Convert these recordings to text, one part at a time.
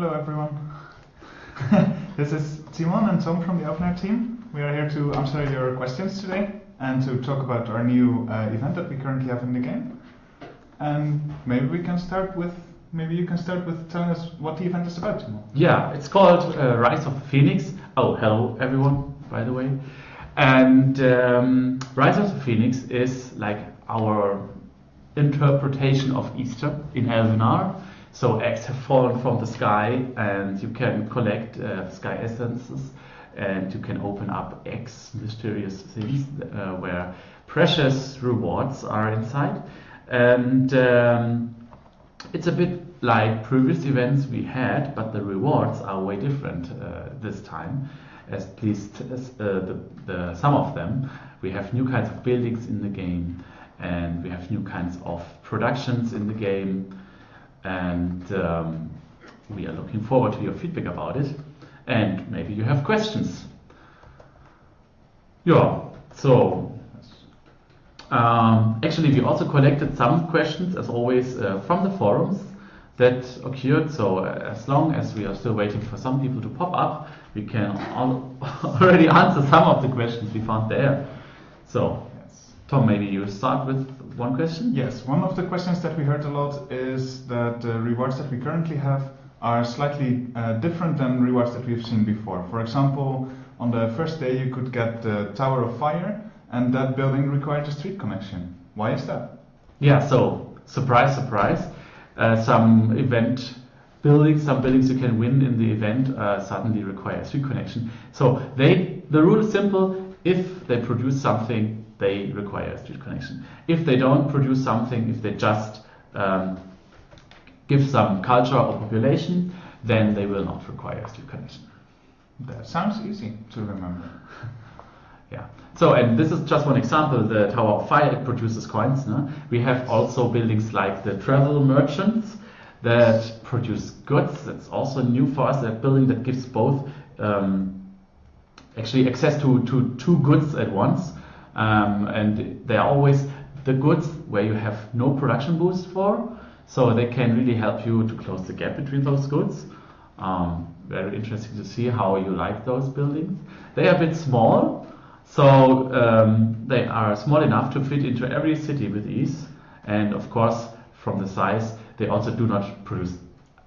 Hello everyone. this is Timon and Tom from the Elvenar team. We are here to answer your questions today and to talk about our new uh, event that we currently have in the game. And maybe we can start with maybe you can start with telling us what the event is about, Timon. Yeah, it's called uh, Rise of the Phoenix. Oh, hello everyone, by the way. And um, Rise of the Phoenix is like our interpretation of Easter in Elvenar. So eggs have fallen from the sky, and you can collect uh, sky essences, and you can open up eggs, mysterious things uh, where precious rewards are inside. And um, it's a bit like previous events we had, but the rewards are way different uh, this time. As least as, uh, the, the, some of them, we have new kinds of buildings in the game, and we have new kinds of productions in the game and um, we are looking forward to your feedback about it. And maybe you have questions. Yeah, so um, actually, we also collected some questions, as always, uh, from the forums that occurred. So, uh, as long as we are still waiting for some people to pop up, we can al already answer some of the questions we found there. So. Tom, maybe you start with one question? Yes, one of the questions that we heard a lot is that the rewards that we currently have are slightly uh, different than rewards that we've seen before. For example, on the first day you could get the Tower of Fire, and that building required a street connection. Why is that? Yeah, so surprise, surprise. Uh, some event buildings, some buildings you can win in the event uh, suddenly require a street connection. So they, the rule is simple. If they produce something they require a street connection. If they don't produce something, if they just um, give some culture or population, then they will not require a street connection. That sounds easy to remember. yeah. So, and this is just one example. The Tower of Fire it produces coins. No? We have also buildings like the travel merchants that produce goods. That's also new for us. A building that gives both um, actually access to, to two goods at once. Um, and they are always the goods where you have no production boost for, so they can really help you to close the gap between those goods. Um, very interesting to see how you like those buildings. They are a bit small, so um, they are small enough to fit into every city with ease. And of course, from the size, they also do not produce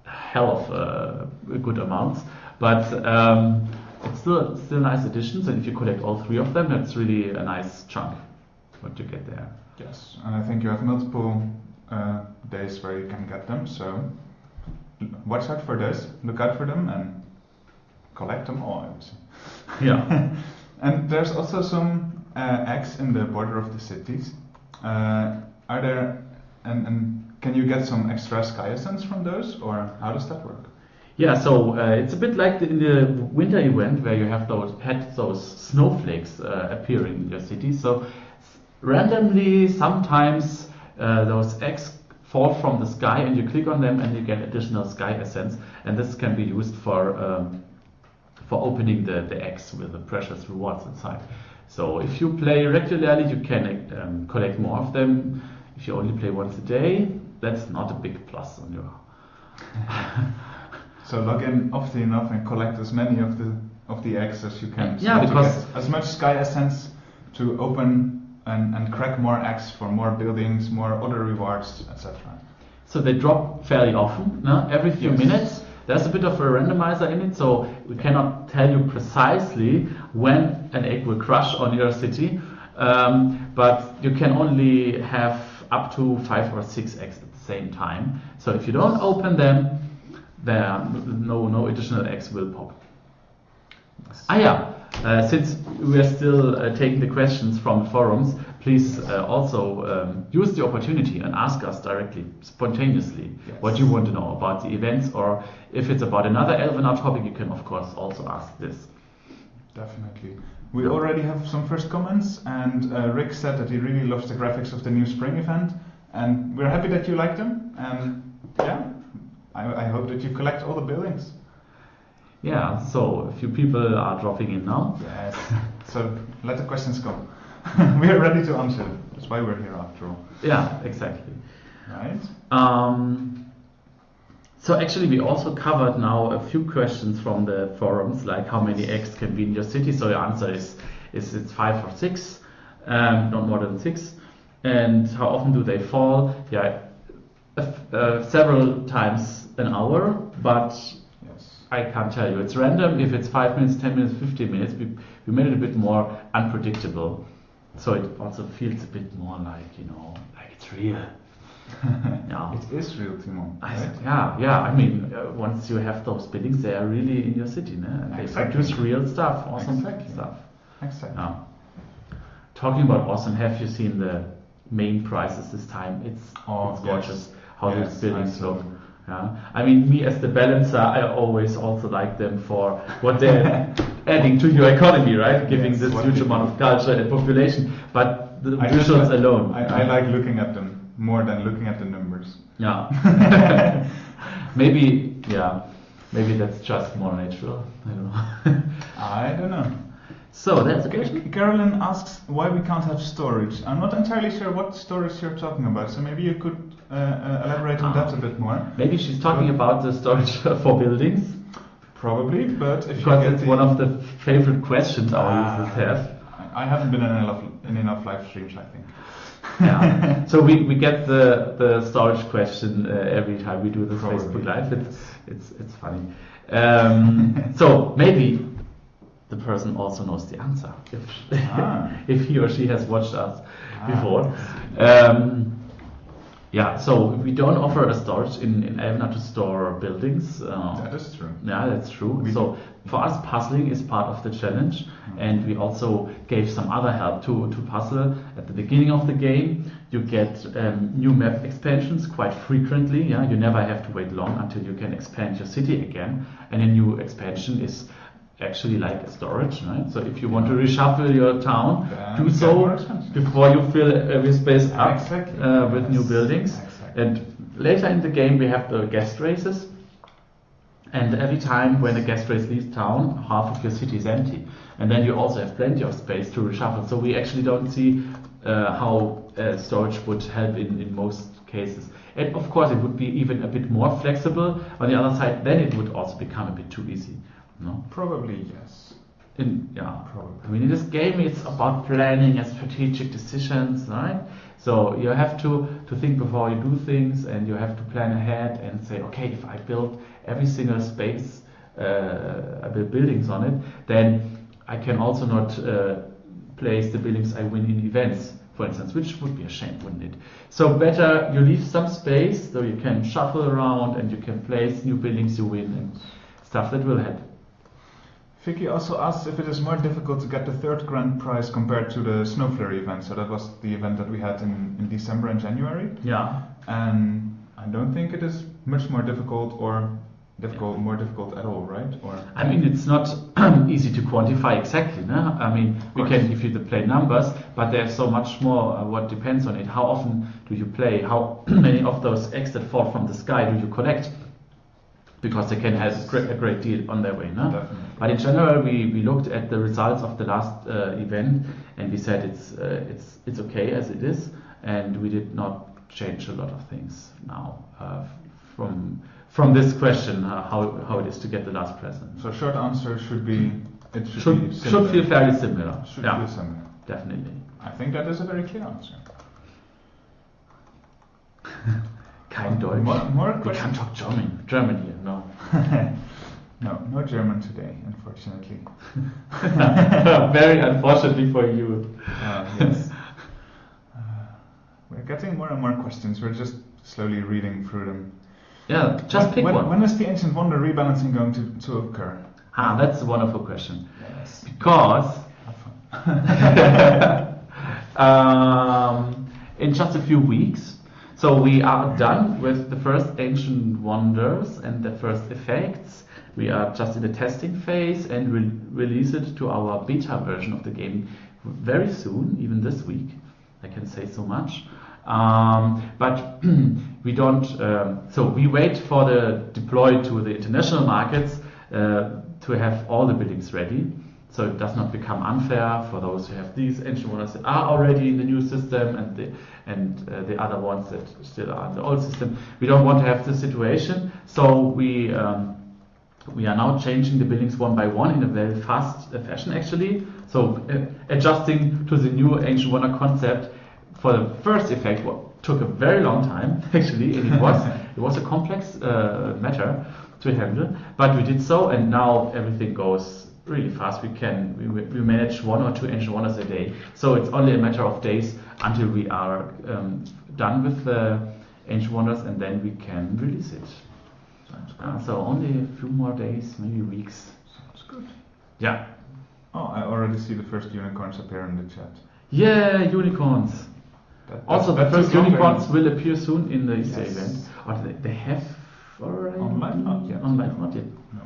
hell of uh, good amounts. But um, still still nice additions, and if you collect all three of them, that's really a nice chunk what you get there. Yes, and I think you have multiple uh, days where you can get them. So watch out for this, look out for them, and collect them all. Yeah. and there's also some uh, eggs in the border of the cities. Uh, are there and, and can you get some extra sky essence from those, or how does that work? Yeah, so uh, it's a bit like the, in the winter event where you have those had those snowflakes uh, appearing in your city. So randomly, sometimes uh, those eggs fall from the sky, and you click on them, and you get additional sky essence. And this can be used for um, for opening the, the eggs with the precious rewards inside. So if you play regularly, you can um, collect more of them. If you only play once a day, that's not a big plus on your. So log in often enough and collect as many of the of the eggs as you can. Yeah, because as much sky essence to open and, and crack more eggs for more buildings, more other rewards, etc. So they drop fairly often, no? every few yes. minutes. There's a bit of a randomizer in it, so we cannot tell you precisely when an egg will crush on your city, um, but you can only have up to five or six eggs at the same time. So if you don't open them, there no no additional eggs will pop. Ah yeah, uh, since we are still uh, taking the questions from the forums, please uh, also um, use the opportunity and ask us directly, spontaneously, yes. what you want to know about the events, or if it's about another Elvenar topic, you can of course also ask this. Definitely. We already have some first comments, and uh, Rick said that he really loves the graphics of the new spring event, and we're happy that you like them. And yeah, I, I hope that you collect all the buildings. Yeah, so a few people are dropping in now. Yes. so let the questions come. we are ready to answer. That's why we're here after all. Yeah, exactly. Right. Um, So actually, we also covered now a few questions from the forums, like how many eggs can be in your city. So your answer is is it's five or six, um, not more than six. And how often do they fall? Yeah, uh, several times an hour, but Yes. I can't tell you. It's random. If it's five minutes, ten minutes, fifteen minutes, we, we made it a bit more unpredictable, so it also feels a bit more like you know, like it's real. Yeah. It is real, Timon. Right? yeah, yeah. I mean, uh, once you have those buildings, they are really in your city, ne? and they Exactly. produce real stuff, awesome Exactly. stuff. Exactly. Yeah. Talking about awesome, have you seen the main prices this time? It's, Oh, it's yes. gorgeous how Yes, these buildings look. Yeah. I mean, me as the balancer, I always also like them for what they're adding to your economy, right? Giving Yes, this huge amount of culture and population. But the I visuals like- alone. I, I like looking at them more than looking at the numbers. Yeah. maybe, yeah. Maybe that's just more natural. I don't know. I don't know. so that's a question. Carolyn asks why we can't have storage. I'm not entirely sure what storage you're talking about, so maybe you could elaborate on that a bit more. Maybe she's talking about the storage for buildings. Probably, but if Because you get it's one of the favorite questions our Ah. users have. I I haven't been in enough in enough live streams, I think. Yeah. so we, we get the, the storage question uh, every time we do this Probably. Facebook Live. It's it's it's funny. Um, so maybe the person also knows the answer if Ah. if he or she has watched us Ah. before. Um, yeah. So we don't offer a storage in in Elvenar to store buildings. Uh, That is true. yeah, that's true. We- so for us, puzzling is part of the challenge, and we also gave some other help to, to puzzle at the beginning of the game. You get um, new map expansions quite frequently. Yeah, you never have to wait long until you can expand your city again, and a new expansion is actually like storage, right? So if you want to reshuffle your town, Then do so before you fill every space up Exactly. uh, with new buildings. Exactly. And later in the game, we have the guest races. And every time when a guest race leaves town, half of your city is empty. And then you also have plenty of space to reshuffle. So we actually don't see uh, how uh, storage would help in, in most cases. And of course, it would be even a bit more flexible. On the other side, then it would also become a bit too easy. No? Probably yes. In, yeah, Probably. I mean, in this game, it's about planning and strategic decisions, right? So you have to, to think before you do things, and you have to plan ahead and say, okay, if I build every single space, uh, I build buildings on it, then I can also not uh, place the buildings I win in events, for instance, which would be a shame, wouldn't it? So better you leave some space so you can shuffle around and you can place new buildings you win and stuff that will help. Vicky also asks if it is more difficult to get the third grand prize compared to the Snow Flurry event. So that was the event that we had in, in December and January. Yeah. And I don't think it is much more difficult or difficult, more difficult at all, right? Or I mean, it's not easy to quantify exactly. No? I mean, we can give you the play numbers, but there's so much more uh, what depends on it. How often do you play? How many of those eggs that fall from the sky do you collect? Because they can have a great, a great deal on their way. No? Definitely. But in general, we, we looked at the results of the last uh, event and we said it's, uh, it's, it's okay as it is, and we did not change a lot of things now uh, from, from this question uh, how, how it is to get the last present. So short answer should be it should, Should, be should feel fairly similar. Should yeah, feel similar. definitely. I think that is a very clear answer. Kein Deutsch. More, more we questions? can't talk German. German here, no. no, no German today, unfortunately. Very unfortunately for you. Uh, yes. Uh, we're getting more and more questions. We're just slowly reading through them. Yeah, just when, pick when, one. When is the ancient wonder rebalancing going to, to occur? ah, that's a wonderful question. Yes. Because um, in just a few weeks. So we are done with the first ancient wonders and the first effects. We are just in the testing phase and will release it to our beta version of the game very soon, even this week. I can say so much. Um, but we don't. Um, so we wait for the deploy to the international markets uh, to have all the buildings ready. So it does not become unfair for those who have these ancient wonders that are already in the new system and the, and uh, the other ones that still are in the old system. We don't want to have this situation, so we um, we are now changing the buildings one by one in a very fast fashion actually. So uh, adjusting to the new ancient wonder concept for the first effect took a very long time actually and it was it was a complex uh, matter to handle but we did so and now everything goes really fast we can we, we manage one or two ancient wonders a day so it's only a matter of days until we are um, done with the ancient wonders and then we can release it uh, so only a few more days maybe weeks Sounds good. yeah Oh, I already see the first unicorns appear in the chat. yeah unicorns That, Also, the first unicorns will appear soon in the Easter Yes. event. Or they, they have already? On live? Not yet. On live, not yet. No.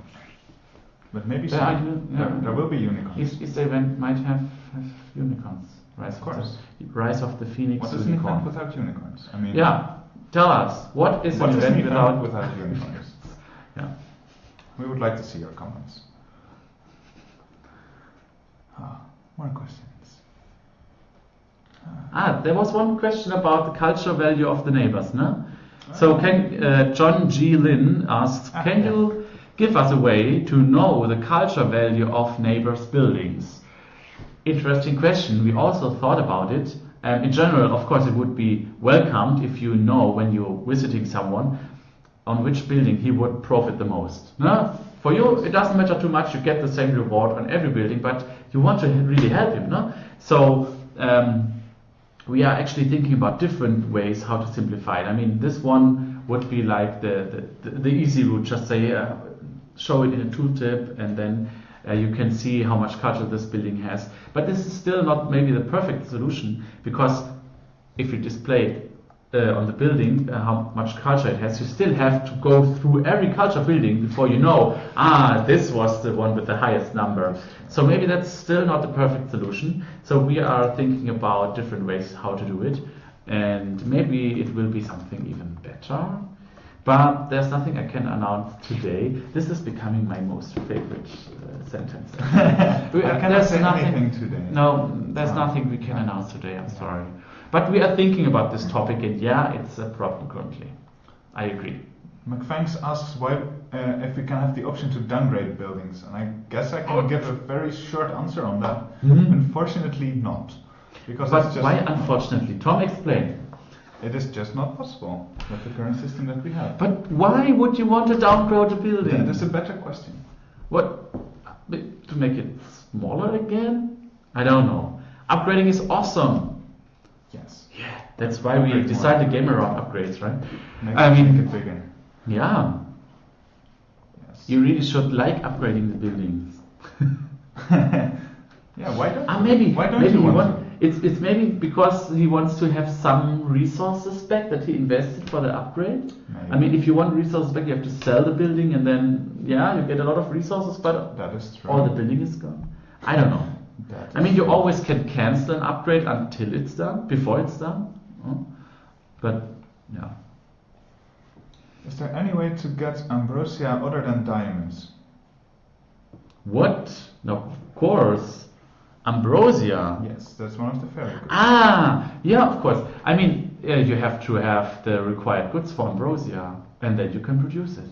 But maybe There are there, there will be unicorns. Eas- Easter event might have, have unicorns. Rise Of course. the, Rise of the Phoenix What is an unicorn. event without unicorns? I mean, yeah, tell us. What is what an is event event without... without unicorns? Yeah. We would like to see your comments. Ah, more questions. Ah, there was one question about the culture value of the neighbors, no? So can uh, John G. Lin asks, Ah, can yeah. you give us a way to know the culture value of neighbors' buildings? Interesting question. We also thought about it. Um, in general, of course, it would be welcomed if you know when you're visiting someone on which building he would profit the most. No? For you, it doesn't matter too much. You get the same reward on every building, but you want to really help him. No? So um, we are actually thinking about different ways how to simplify it. I mean, this one would be like the, the, the, easy route, just say, uh, show it in a tooltip, and then uh, you can see how much culture this building has. But this is still not maybe the perfect solution, because if you display uh, on the building uh, how much culture it has, you still have to go through every culture building before you know, ah, this was the one with the highest number. So maybe that's still not the perfect solution. So we are thinking about different ways how to do it, and maybe it will be something even better. But there's nothing I can announce today. This is becoming my most favorite uh, sentence. We- I cannot there's say nothing- anything today. No, there's Ah. nothing we can announce today. I'm sorry. But we are thinking about this topic, and yeah, it's a problem currently. I agree. McFanks asks why uh, if we can have the option to downgrade buildings, and I guess I can Oh. give a very short answer on that. Mhm. Unfortunately, not, because But why, unfortunately? Tom, explain. It is just not possible with the current system that we have. But why would you want to downgrade a building? that is a better question. What? To make it smaller again? I don't know. Upgrading is awesome. Yes. Yeah, that's why we Upgrade more. designed the game around upgrades, right? Make, I mean- make it bigger. Yeah, Yes. you really should like upgrading the buildings. yeah. Why don't? Ah, maybe. Why don't maybe you want? want- It's it's maybe because he wants to have some resources back that he invested for the upgrade. Maybe. I mean, if you want resources back, you have to sell the building, and then yeah, you get a lot of resources, but that is true. all the building is gone. I don't know. That I mean, you true. always can cancel an upgrade until it's done, before it's done. But yeah, Is there any way to get ambrosia other than diamonds? what? No, of course, ambrosia. Yes, that's one of the fairy goods. Ah, yeah, of course. I mean, uh, you have to have the required goods for ambrosia, and then you can produce it.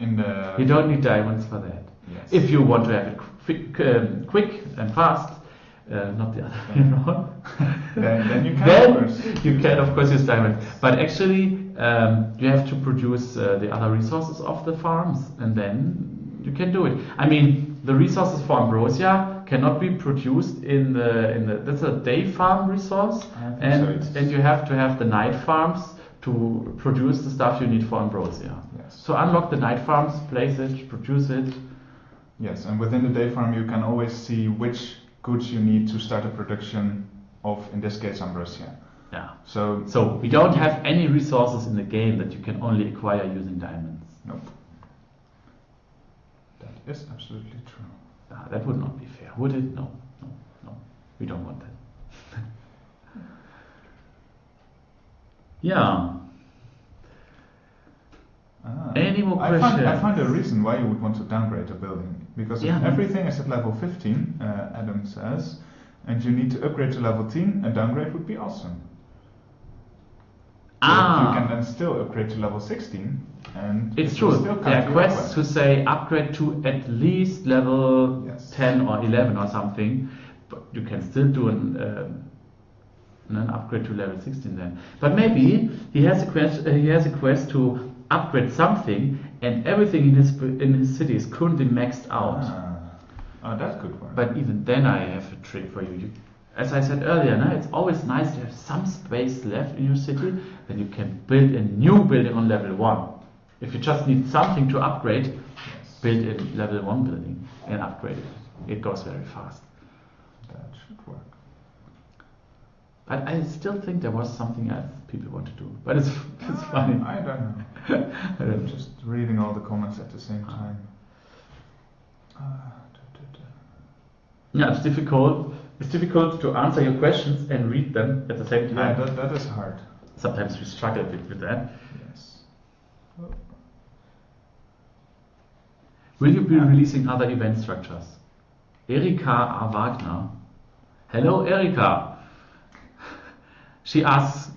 In the You don't need diamonds for that. yes. If you want to have it quick, um, quick and fast, uh, not the other way around. Then- then you can, Then of course. you can, of course, use diamonds. But actually, um, you have to produce uh, the other resources of the farms, and then you can do it. I mean, the resources for ambrosia cannot be produced in the in the. That's a day farm resource, and so, and you have to have the night farms to produce the stuff you need for ambrosia. Yes. So unlock the night farms, place it, produce it. Yes, and within the day farm you can always see which goods you need to start a production of, in this case, ambrosia. Yeah. So, So we don't have any resources in the game that you can only acquire using diamonds. nope. That is absolutely true. Ah, that would not be fair, would it? No, no, no. We don't want that. yeah. Ah, Any more I find, I find a reason why you would want to downgrade a building. Because Yeah. everything is at level 15, uh, Adam says, and you need to upgrade to level 10, a downgrade would be awesome. Ah. You can then still upgrade to level 16, and It's true. There are quests who say upgrade to at least level Yes. 10 or 11 or something, but you can still do an, um, an upgrade to level 16 then. But maybe he has a quest. Uh, he has a quest to upgrade something, and everything in his in his city is currently maxed out. Ah. Oh, that could work. But even then, I have a trick for you. you as I said earlier, no, it's always nice to have some space left in your city, then you can build a new building on level 1. If you just need something to upgrade, yes, build a level 1 building and upgrade it. It goes very fast. that should work. But I still think there was something else people want to do. But it's, it's funny. I don't know. I I'm don't- just reading all the comments at the same time. Ah, da, da, da. yeah, it's difficult. It's difficult to answer your questions and read them at the same time. Yeah, that, that is hard. Sometimes we struggle a bit with that. Yes. Will you be releasing other event structures? Erika A. Wagner. Hello, Erika. She asks,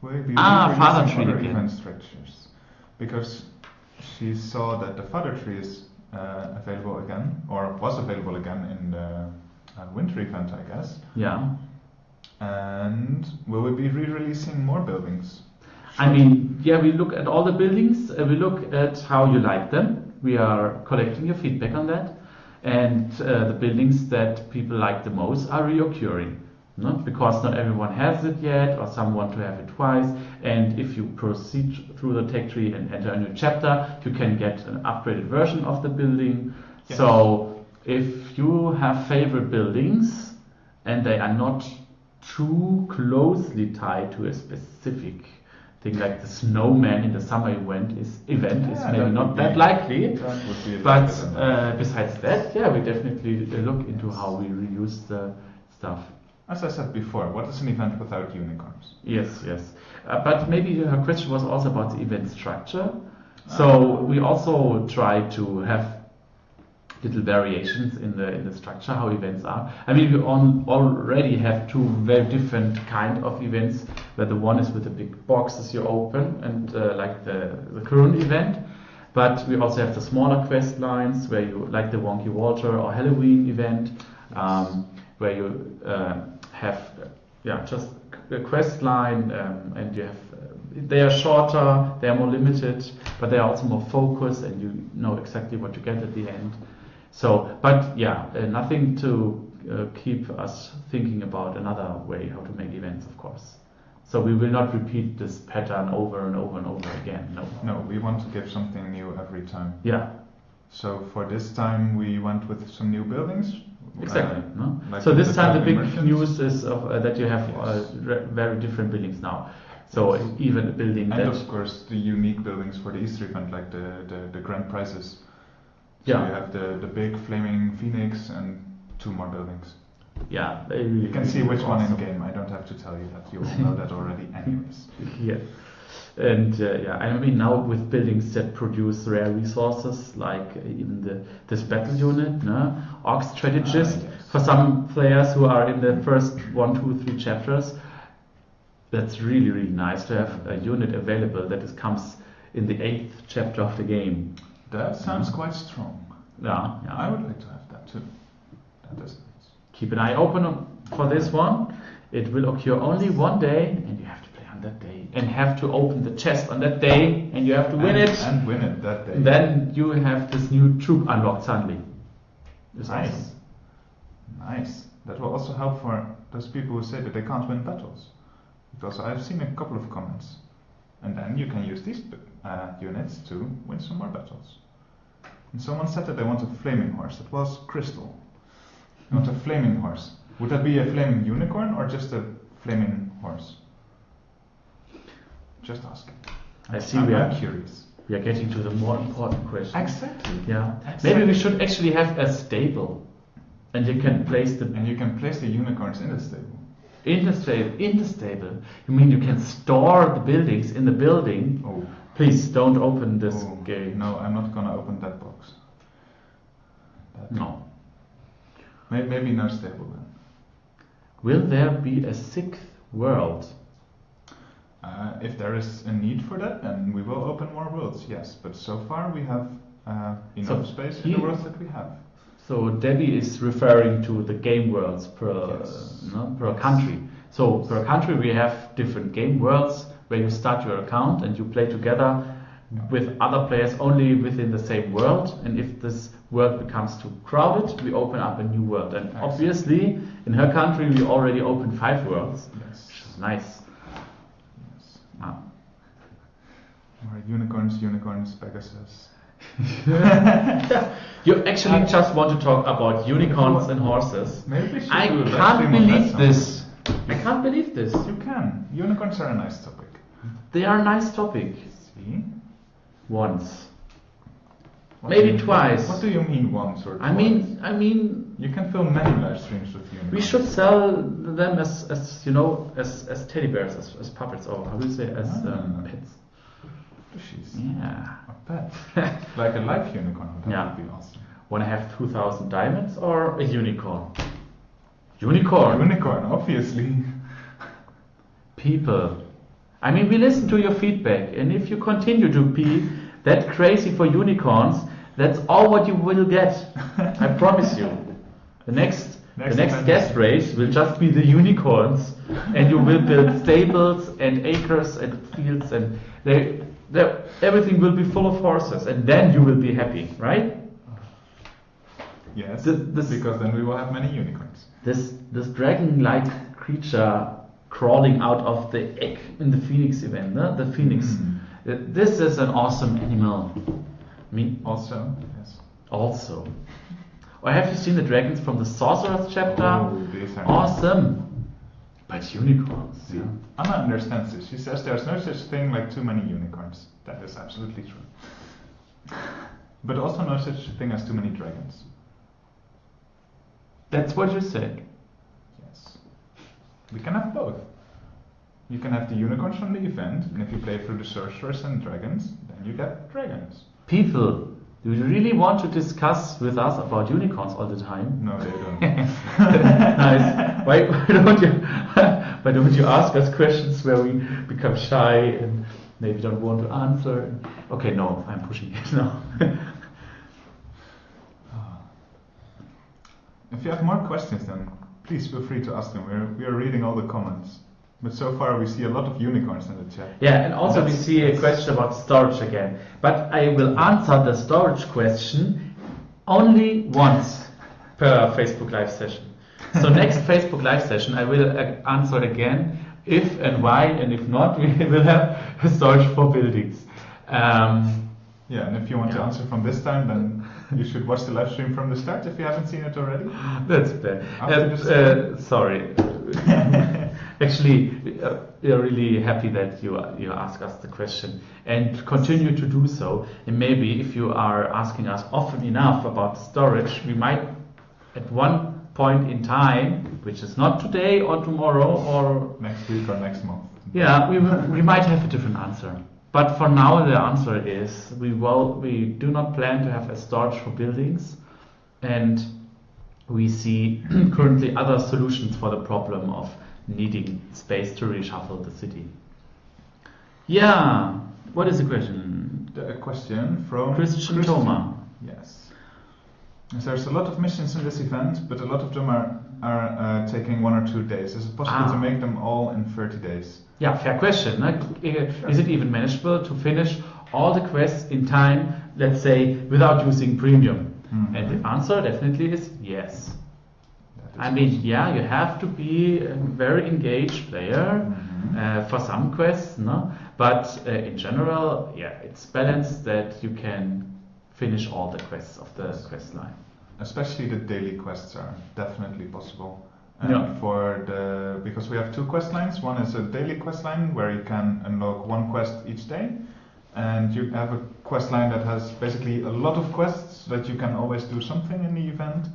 Will you be Ah, releasing Father Tree other again. event structures? Because she saw that the Father Tree is uh, available again, or was available again in the uh, winter event, I guess. yeah. And will we be re-releasing more buildings? I mean, yeah, we look at all the buildings, uh, we look at how you like them. We are collecting your feedback on that. And uh, the buildings that people like the most are reoccurring. Not because not everyone has it yet, or some want to have it twice. And if you proceed through the tech tree and enter a new chapter, you can get an upgraded version of the building. Yes. So if you have favorite buildings and they are not too closely tied to a specific thing like the snowman in the summer event is event is maybe that not that likely. That would be a But uh, besides that, yeah, we definitely look into Yes. how we reuse the stuff. As I said before, what is an event without unicorns? Yes, yes. Uh, but maybe her question was also about the event structure. So we also try to have little variations in the in the structure how events are. I mean, we on, already have two very different kind of events. Where the one is with the big boxes you open and uh, like the the current event. But we also have the smaller quest lines where you like the Wonky Walter or Halloween event, um, where you uh, have yeah just a quest line um, and you have they are shorter, they are more limited, but they are also more focused and you know exactly what you get at the end. So, but yeah, uh, nothing to uh, keep us thinking about another way how to make events, of course. So we will not repeat this pattern over and over and over again. No. No, we want to give something new every time. Yeah, So for this time, we went with some new buildings. exactly. Uh, no? like so this time the big Traveling news is of, uh, that you have uh, Yes. re- very different buildings now. So even a building And that of course, the unique buildings for the Easter event, like the, the, the grand prizes. So Yeah. you have the, the big flaming phoenix and two more buildings. yeah they You can see which one in awesome. game. I don't have to tell you that. You all know that already, anyways. Yeah. And uh, yeah, I mean now with buildings that produce rare resources, like uh, even the this battle unit, no? Orc strategist. Ah, yes. For some players who are in the first one, two, three chapters, that's really really nice to have a unit available that is, comes in the eighth chapter of the game. That sounds quite strong. Yeah, yeah. I would like to have that too. That is nice. Keep an eye open for this one. It will occur only one day, and you have to play on that day, and have to open the chest on that day, and you have to win and, it. And win it that day. Then you have this new troop unlocked suddenly. It's Nice. awesome. Nice. That will also help for those people who say that they can't win battles. Because I've seen a couple of comments. And then you can use these uh, units to win some more battles. And someone said that they want a flaming horse. That was Crystal. They want a flaming horse. Would that be a flaming unicorn or just a flaming horse? Just asking. I see I'm, we are, curious. we are getting to the more important question. Exactly. Yeah. Exactly. Maybe we should actually have a stable. And you can place the And you can place the unicorns in the stable. in the stable in the stable. You mean you can store the buildings in the building Oh. Please don't open this Oh, game. No, I'm not gonna open that box. That- No. May- Maybe no stable then. Will there be a sixth world? Uh, if there is a need for that, then we will open more worlds, yes. But so far we have uh, enough So space in the worlds that we have. So Debbie is referring to the game worlds per Yes. no, per Yes. country. So per country we have different game worlds where you start your account and you play together with other players only within the same world. And if this world becomes too crowded, we open up a new world. And obviously, in her country, we already opened five worlds, Yes. which is nice. yes. Ah. Or unicorns, unicorns, Pegasus. You actually just want to talk about unicorns and horses. Maybe I do a live can't stream on that believe this. I can't believe this. You can. Unicorns are a nice topic. They are nice topic. See? Once. What Maybe twice. What do you mean once or twice? I mean, I mean, you can film many live streams with unicorns. we should sell them as, as you know, as, as teddy bears, as, as puppets, or how do you say, as um, Ah. pets. She's Yeah. a pet. like a live unicorn. That Yeah. would be awesome. Want to have 2,000 diamonds or a unicorn? Unicorn. Unicorn, obviously. People. I mean, we listen to your feedback, and if you continue to be that crazy for unicorns, that's all what you will get. I promise you. The next, Next the next guest race will just be the unicorns, and you will build stables and acres and fields, and they, they, everything will be full of horses, and then you will be happy, right? Yes. Th- this- because then we will have many unicorns. This this dragon-like creature crawling out of the egg in the phoenix event, no? the phoenix. Mm. This is an awesome animal. I mean, Also, yes. also. Or have you seen the dragons from the Sorcerer's chapter? Oh, these are awesome. But unicorns. See, yeah. Anna understands this. She says there's no such thing like too many unicorns. That is absolutely true. But also no such thing as too many dragons. That's what you said. We can have both. You can have the unicorns from the event, and if you play through the sorcerers and dragons, then you get dragons. People, do you really want to discuss with us about unicorns all the time? No, they don't. nice. Why, why don't you why don't you ask us questions where we become shy and maybe don't want to answer? Okay, no, I'm pushing it now. Ah. If you have more questions, then please feel free to ask them. We're, we are reading all the comments. But so far, we see a lot of unicorns in the chat. yeah, and also we see a question about storage again. But I will answer the storage question only once per Facebook Live session. So next Facebook Live session, I will uh, answer again if and why, and if not, we will have storage for buildings. Um, Yeah, and if you want to answer from this time, then you should watch the live stream from the start if you haven't seen it already. That's bad. Uh, uh, sorry. Actually, uh, we are really happy that you you ask us the question and continue to do so. And maybe if you are asking us often enough about storage, we might at one point in time, which is not today or tomorrow or Next week or next month. yeah, we we might have a different answer. But for now, the answer is we will we do not plan to have a storage for buildings, and we see currently other solutions for the problem of needing space to reshuffle the city. Yeah, what is the question? The question from Christian Thoma. Yes. Yes, There's a lot of missions in this event, but a lot of them are, are uh, taking one or two days. Is it possible Ah. to make them all in 30 days? Yeah, fair question. Is it even manageable to finish all the quests in time, let's say, without using premium? Mhm. And the answer definitely is yes. Is I mean, yeah, you have to be a very engaged player Mhm. uh, for some quests, no? But uh, in general, yeah, it's balanced that you can finish all the quests of the quest line. Especially the daily quests are definitely possible. And Yeah. for the because we have two quest lines. One is a daily quest line where you can unlock one quest each day, and you have a quest line that has basically a lot of quests that you can always do something in the event.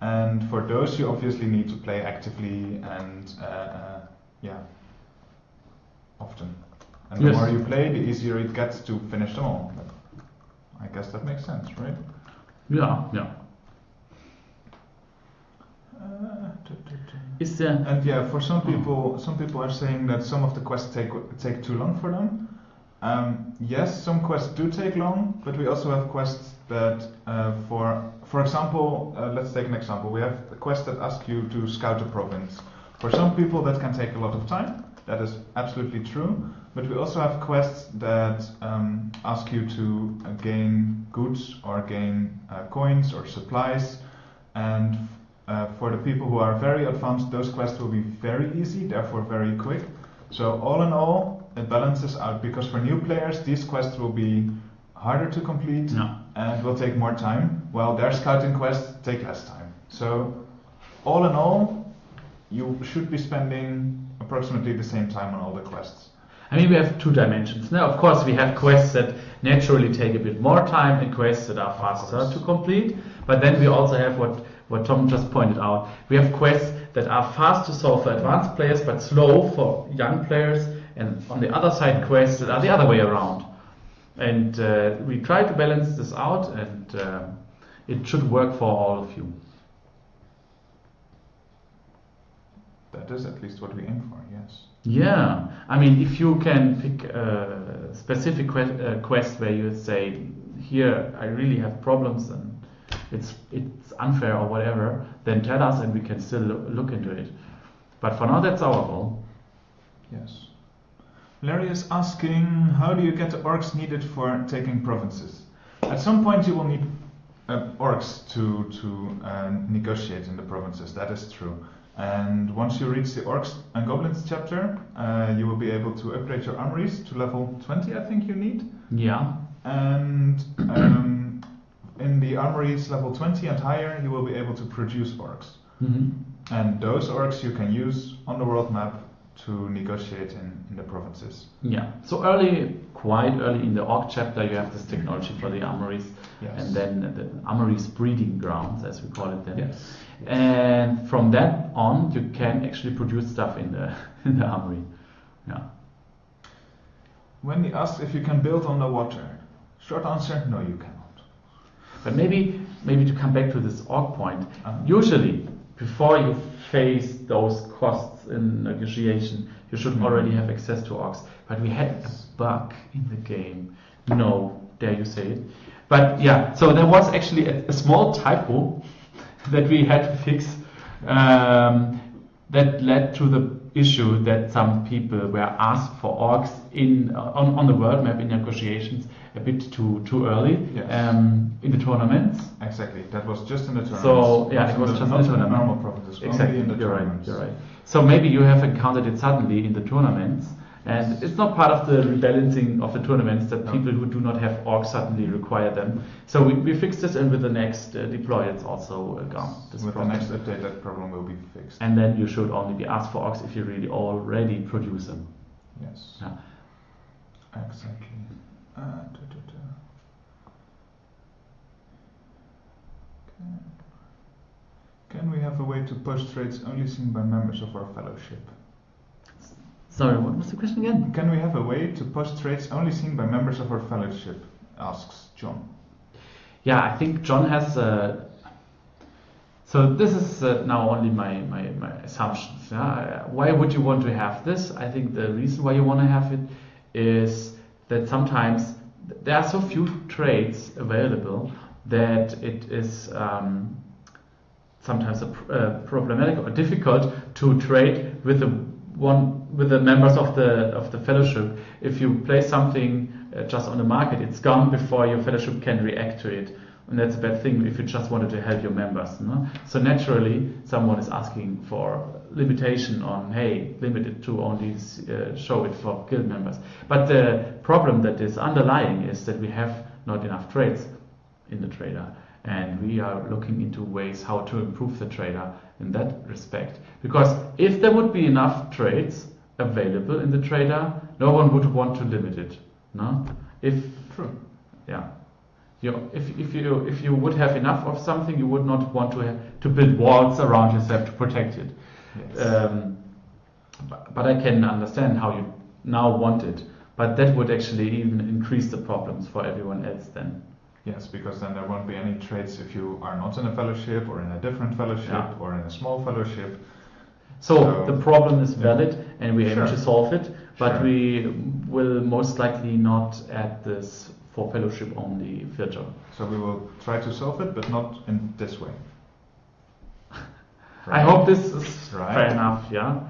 And for those, you obviously need to play actively and uh, uh, yeah, often. And the more you play, the easier it gets to finish them all. I guess that makes sense, right? Yeah, yeah. And yeah, for some people, some people are saying that some of the quests take take too long for them. Um, yes, some quests do take long, but we also have quests that, uh, for for example, uh, let's take an example. We have a quest that asks you to scout a province. For some people, that can take a lot of time. That is absolutely true. But we also have quests that um, ask you to uh, gain goods or gain uh, coins or supplies. And uh, for the people who are very advanced, those quests will be very easy, therefore very quick. So all in all, it balances out because for new players, these quests will be harder to complete No. and will take more time, while their scouting quests take less time. So all in all, you should be spending approximately the same time on all the quests. I mean, we have two dimensions. Now, of course, we have quests that naturally take a bit more time and quests that are faster to complete. But then we also have what, what Tom just pointed out. We have quests that are fast to solve for advanced players but slow for young players. And on the other side, quests that are the other way around. And uh, we try to balance this out, and uh, it should work for all of you. That is at least what we aim for, yes. Yeah, I mean, if you can pick a specific que- uh, quest where you say, "Here, I really have problems and it's it's unfair or whatever," then tell us and we can still loo- look into it. But for now, that's our goal. Yes. Larry is asking, how do you get the orcs needed for taking provinces? At some point, you will need uh, orcs to to uh, negotiate in the provinces. That is true. And once you reach the orcs and goblins chapter, uh, you will be able to upgrade your armories to level 20. I think you need. Yeah, And um, in the armories level 20 and higher, you will be able to produce orcs. hmm And those orcs you can use on the world map to negotiate in, in the provinces. yeah. So early, quite early in the orc chapter, you have this technology for the armories, Yes. and then the armories breeding grounds, as we call it then. Yes. And from that on, you can actually produce stuff in the in the armory. Yeah. Wendy asks if you can build on the water. Short answer, no you cannot. But maybe maybe to come back to this orc point, usually before you face those costs in negotiation, you should Mhm. already have access to orcs. But we had a bug in the game. No, dare you say it? But yeah, so there was actually a, a small typo that we had to fix um, that led to the issue that some people were asked for orcs in uh, on, on the world map in negotiations a bit too too early Yes. um, in the tournaments. Exactly. That was just in the tournaments. So yeah, it was just not in the tournament. normal provinces. Exactly, in the you're right. You're right. So maybe you have encountered it suddenly in the tournaments, and it's not part of the rebalancing of the tournaments that No. people who do not have orcs suddenly require them. So we, we fixed this, and with the next uh, deploy, it's also uh, gone. This With problem. the next update, that problem will be fixed. And then you should only be asked for orcs if you really already produce them. yes. Yeah. Exactly. Uh, Can we have a way to post trades only seen by members of our fellowship? Sorry, what was the question again? Can we have a way to post trades only seen by members of our fellowship? Asks John. Yeah, I think John has. Uh, so this is uh, now only my, my, my assumptions. Yeah? Why would you want to have this? I think the reason why you want to have it is that sometimes there are so few trades available that it is um, sometimes a, uh, problematic or difficult to trade with the one with the members of the of the fellowship. If you place something uh, just on the market, it's gone before your fellowship can react to it. And that's a bad thing if you just wanted to help your members. No? So naturally, someone is asking for limitation on, hey, limit it to only uh, show it for guild members. But the problem that is underlying is that we have not enough trades in the trader. And we are looking into ways how to improve the trader in that respect. Because if there would be enough trades available in the trader, no one would want to limit it. No? If True. yeah. You, if, if you if you would have enough of something, you would not want to have, to build walls around yourself to protect it. Yes. Um, but, but I can understand how you now want it. But that would actually even increase the problems for everyone else then. Yes, because then there won't be any trades if you are not in a fellowship or in a different fellowship Yeah. or in a small fellowship. So So- the problem is Yeah. valid and we aim to solve it, but Sure. we will most likely not add this for fellowship only filter. So we will try to solve it, but not in this way. I hope this is Right. fair enough, yeah.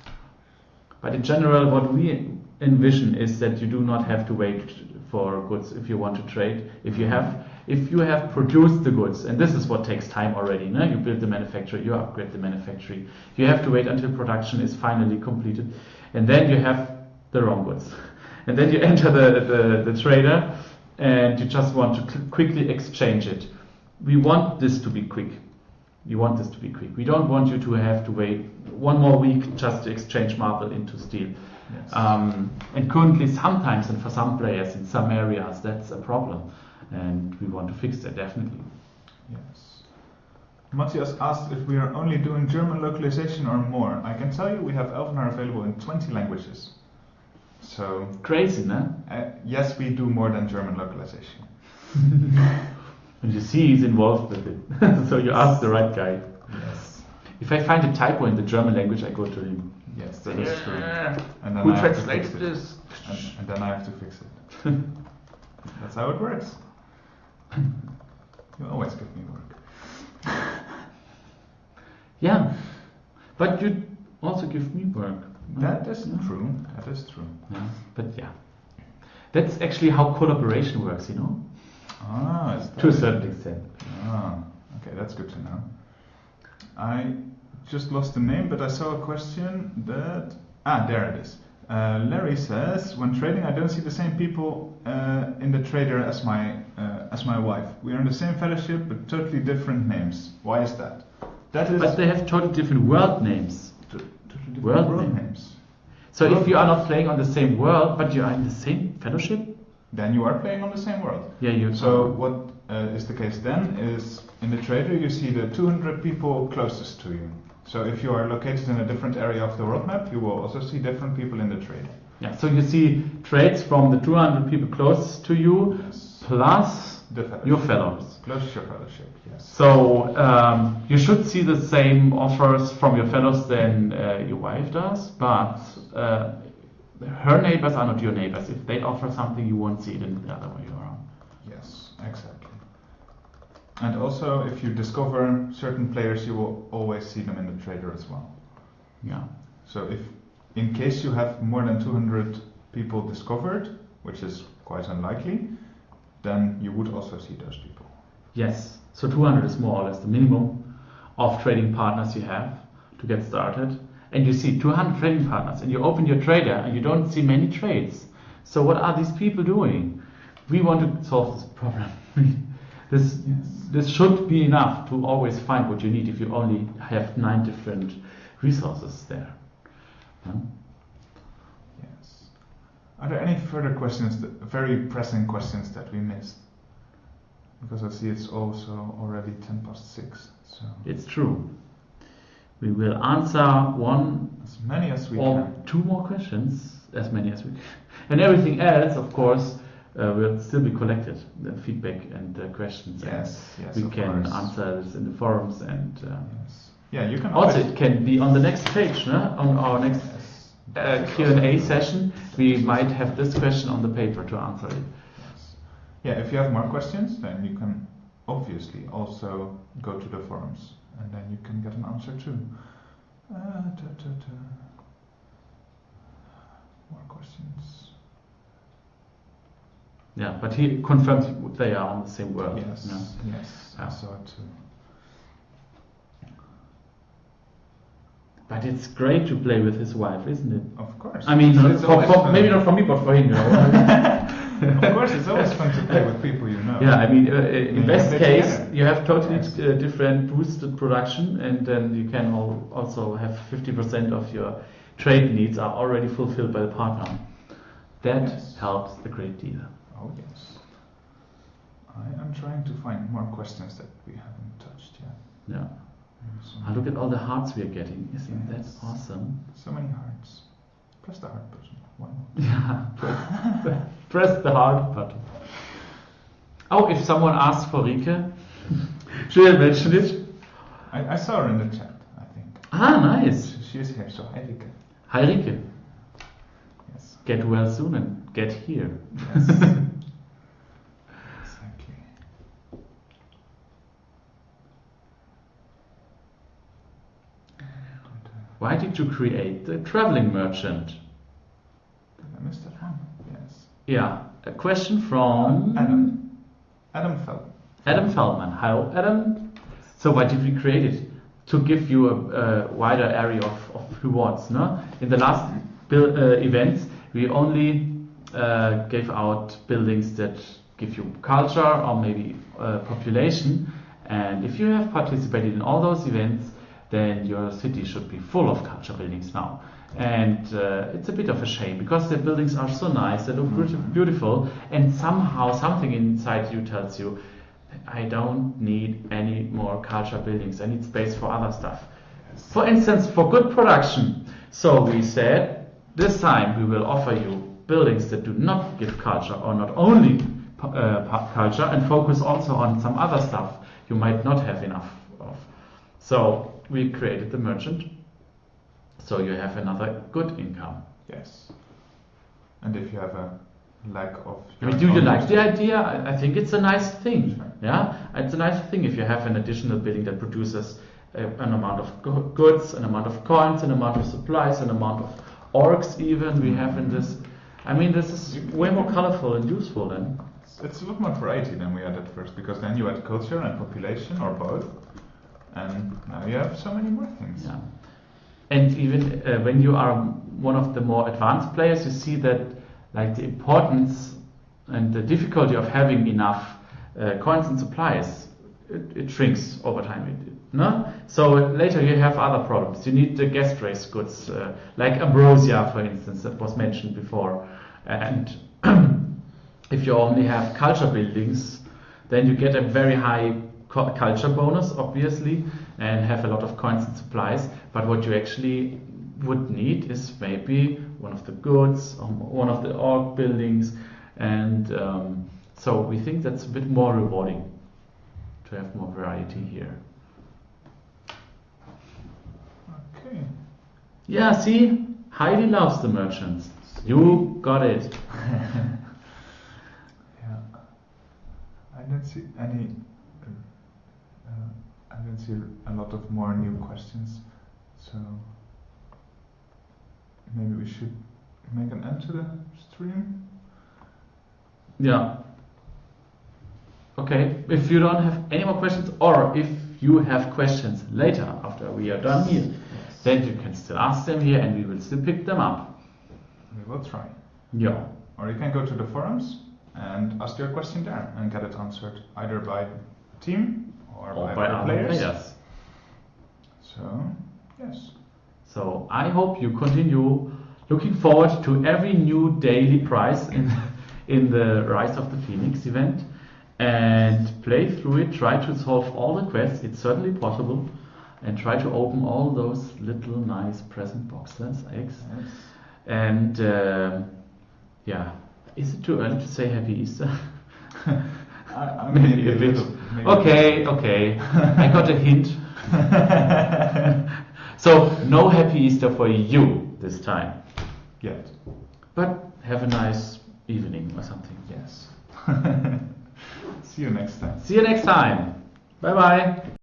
but in general, what we envision is that you do not have to wait for goods if you want to trade. If you have, if you have produced the goods, and this is what takes time already. No? You build the manufacturer, you upgrade the manufacturing. You have to wait until production is finally completed, and then you have the wrong goods, and then you enter the, the, the trader, and you just want to quickly exchange it. We want this to be quick. We want this to be quick. We don't want you to have to wait one more week just to exchange marble into steel. Yes. Um, and currently, sometimes, and for some players in some areas, that's a problem. And we want to fix that definitely. Yes. Matthias asked if we are only doing German localization or more. I can tell you we have Elvenar available in 20 languages. So, Crazy, no? uh, yes, we do more than German localization. And you see he's involved with it. so you ask the right guy. Yes. If I find a typo in the German language, I go to him. Yes, that is true. And then Who I have to translated fix it. this? And, and then I have to fix it. That's how it works. You always give me work. Yeah. But you also give me work. That is Yeah. true. That is true. Yeah. But yeah. That's actually how collaboration works, you know? Ah, To a certain extent. Ah, okay, that's good to know. I just lost the name, but I saw a question that. Ah, there it is. Uh, Larry says, when trading, I don't see the same people uh, in the trader as my uh, as my wife. We are in the same fellowship, but totally different names. Why is that? That is But they have totally different world names. totally different World world name. names. So if you are not playing on the same world, but you are in the same fellowship, Then you are playing on the same world. yeah, you. So what uh, is the case then is in the trader you see the 200 people closest to you. So if you are located in a different area of the world map, you will also see different people in the trade. yeah. So you see trades from the 200 people close to you, Yes. plus The your fellows. Close to your fellowship, yes. So um, you should see the same offers from your fellows than uh, your wife does, but uh, her neighbors are not your neighbors. If they offer something, you won't see it in the other way around. Yes, exactly. And also, if you discover certain players, you will always see them in the trader as well. Yeah. So if, in case you have more than 200 people discovered, which is quite unlikely, then you would also see those people. Yes. So 200 is more or less the minimum of trading partners you have to get started. And you see 200 trading partners, and you open your trader, and you don't see many trades. So what are these people doing? We want to solve this problem. this Yes. This should be enough to always find what you need if you only have nine different resources there. Yes. Are there any further questions, that, very pressing questions that we missed? Because I see it's also already 10 past 6. So It's true. We will answer one as many as we or can. two more questions, as many as we can. And everything else, of course, uh, will still be collected, the feedback and the questions. and Yes, yes, we can course. answer this in the forums and uh, Yes. Yeah, you can also it can be on the next page, no? on our next Yes. uh, Q&A session. We might have this question on the paper to answer it. Yeah, if you have more questions, then you can obviously also go to the forums and then you can get an answer too. Uh, ta, ta, ta. More questions. Yeah, but he confirms they are on the same world. Yes, yeah. yes, I Yeah. saw it too. But it's great to play with his wife, isn't it? Of course. I mean, for, for, maybe not for me, but for him. You know? of course, it's always fun to play with people you know. Yeah, I mean, uh, uh, in best case, together. you have totally Yes. uh, different boosted production, and then you can al- also have 50% of your trade needs are already fulfilled by the partner. That Yes. helps a great deal. Oh yes. I am trying to find more questions that we haven't touched yet. Yeah. Maybe some- Ah, look at all the hearts we are getting. Isn't Yes. that awesome? So many hearts. Press the heart button. Why not? Yeah, press, press the heart button. Oh, if someone asks for Rike, should I mention it? I, I saw her in the chat, I think. Ah, nice. She, she is here, so hi Rike. Hi Rike, Yes. get well soon and get here. Yes. exactly. Why did you create the traveling merchant? Did I miss that one? Yes. Yeah, a question from Adam. Adam Fell. Adam Feldman. Hello, Adam. So why did we create it? To give you a, a wider area of, of rewards. No? In the last build, uh, events, we only uh, gave out buildings that give you culture or maybe uh, population. And if you have participated in all those events, then your city should be full of culture buildings now. And uh, it's a bit of a shame because the buildings are so nice, they look beauti- beautiful, and somehow something inside you tells you, I don't need any more culture buildings. I need space for other stuff. For instance, for good production. So we said this time we will offer you buildings that do not give culture or not only uh, culture and focus also on some other stuff you might not have enough of. So we created the merchant. So you have another good income. Yes. And if you have a lack of. I mean, do you like the idea? I think it's a nice thing. Sure. Yeah, it's a nice thing if you have an additional building that produces uh, an amount of go- goods, an amount of coins, an amount of supplies, an amount of orcs. Even we have in this. I mean, this is way more colorful and useful then. It's, it's a lot more variety than we had at first because then you had culture and population or both, and now you have so many more things. Yeah. And even uh, when you are one of the more advanced players, you see that like the importance and the difficulty of having enough uh, coins and supplies, it, it shrinks over time. It, it- no? So later you have other problems. You need the guest race goods, uh, like ambrosia, for instance, that was mentioned before. And if you only have culture buildings, then you get a very high culture bonus, obviously, and have a lot of coins and supplies. But what you actually would need is maybe one of the goods, or one of the orc buildings, and um, so we think that's a bit more rewarding to have more variety here. Okay. Yeah, see, Heidi loves the merchants. You got it. Yeah. I don't see any. I don't see a lot of more new questions, so maybe we should make an end to the stream. Yeah. Okay, if you don't have any more questions, or if you have questions later after we are done here, then you can still ask them here and we will still pick them up. We will try. Yeah. Or you can go to the forums and ask your question there and get it answered either by team or, Or by, by other other players. players. So, yes. So I hope you continue looking forward to every new daily prize in, in the Rise of the Phoenix event and play through it, try to solve all the quests, it's certainly possible, and try to open all those little nice present boxes, eggs. yes. And uh, yeah, is it too early to say Happy Easter? I, I maybe a bit. little- maybe Okay, okay, I got a hint. So no Happy Easter for you this time. Yet. But have a nice evening or something. Yes. See you next time. See you next time. Bye bye.